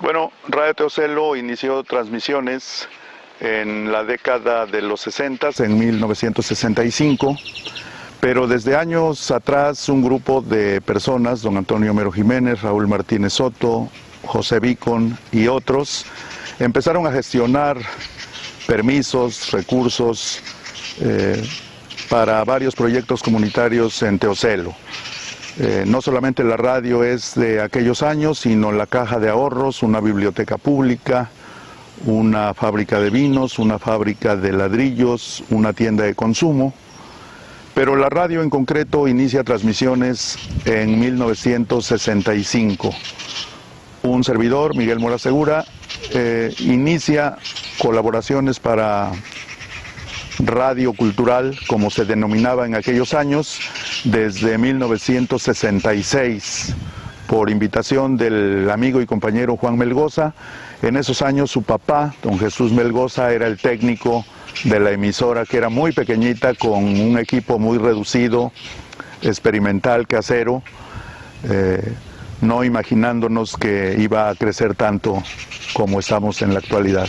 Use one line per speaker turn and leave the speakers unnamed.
Radio Teocelo inició transmisiones en la década de los 60, en 1965, pero desde años atrás un grupo de personas, don Antonio Mero Jiménez, Raúl Martínez Soto, José Vicon y otros, empezaron a gestionar permisos, recursos eh, para varios proyectos comunitarios en Teocelo. Eh, no solamente la radio es de aquellos años, sino la caja de ahorros, una biblioteca pública, una fábrica de vinos, una fábrica de ladrillos, una tienda de consumo. Pero la radio en concreto inicia transmisiones en 1965. Un servidor, Miguel Mora Segura, eh, inicia colaboraciones para radio cultural, como se denominaba en aquellos años, desde 1966, por invitación del amigo y compañero Juan Melgoza. En esos años su papá, don Jesús Melgoza, era el técnico de la emisora, que era muy pequeñita, con un equipo muy reducido, experimental, casero, eh, no imaginándonos que iba a crecer tanto como estamos en la actualidad.